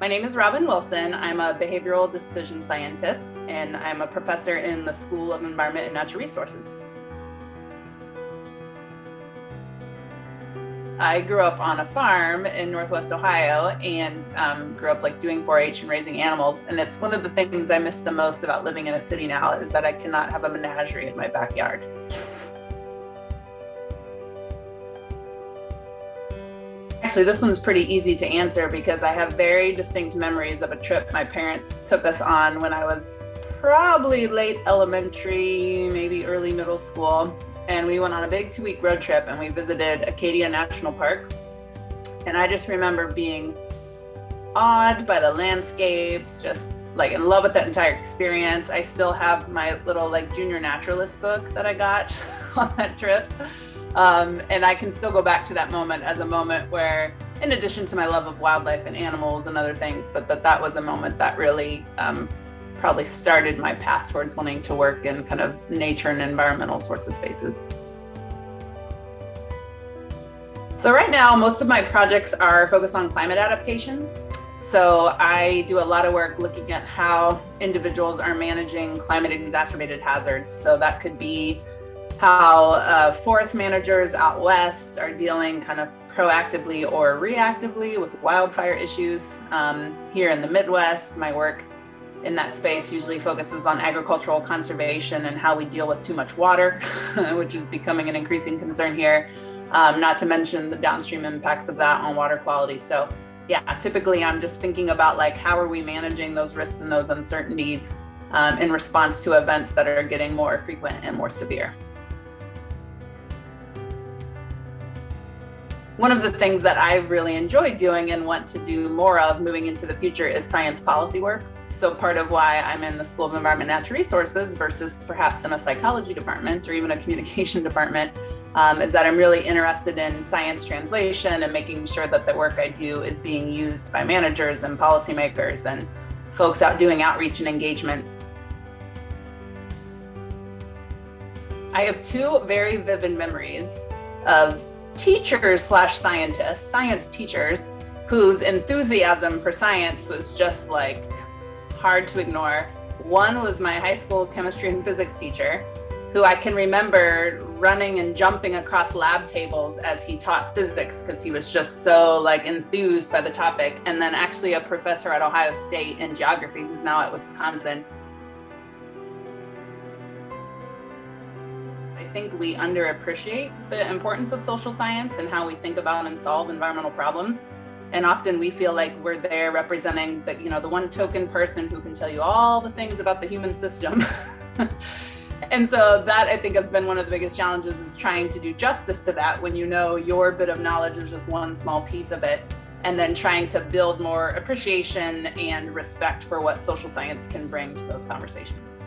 My name is Robin Wilson. I'm a behavioral decision scientist, and I'm a professor in the School of Environment and Natural Resources. I grew up on a farm in Northwest Ohio and um, grew up like doing 4-H and raising animals. And it's one of the things I miss the most about living in a city now is that I cannot have a menagerie in my backyard. Actually, this one's pretty easy to answer because I have very distinct memories of a trip my parents took us on when I was probably late elementary, maybe early middle school. And we went on a big two week road trip and we visited Acadia National Park. And I just remember being awed by the landscapes, just like in love with that entire experience. I still have my little like junior naturalist book that I got on that trip. Um, and I can still go back to that moment as a moment where, in addition to my love of wildlife and animals and other things, but that that was a moment that really um, probably started my path towards wanting to work in kind of nature and environmental sorts of spaces. So right now, most of my projects are focused on climate adaptation. So I do a lot of work looking at how individuals are managing climate exacerbated hazards. So that could be how uh, forest managers out west are dealing kind of proactively or reactively with wildfire issues. Um, here in the Midwest, my work in that space usually focuses on agricultural conservation and how we deal with too much water, which is becoming an increasing concern here, um, not to mention the downstream impacts of that on water quality. So yeah, typically I'm just thinking about like, how are we managing those risks and those uncertainties um, in response to events that are getting more frequent and more severe. one of the things that I really enjoy doing and want to do more of moving into the future is science policy work. So part of why I'm in the School of Environment and Natural Resources versus perhaps in a psychology department or even a communication department um, is that I'm really interested in science translation and making sure that the work I do is being used by managers and policymakers and folks out doing outreach and engagement. I have two very vivid memories of teachers slash scientists, science teachers, whose enthusiasm for science was just like hard to ignore. One was my high school chemistry and physics teacher, who I can remember running and jumping across lab tables as he taught physics because he was just so like enthused by the topic. And then actually a professor at Ohio State in geography who's now at Wisconsin I think we underappreciate the importance of social science and how we think about and solve environmental problems. And often we feel like we're there representing the, you know, the one token person who can tell you all the things about the human system. and so that I think has been one of the biggest challenges is trying to do justice to that when you know your bit of knowledge is just one small piece of it and then trying to build more appreciation and respect for what social science can bring to those conversations.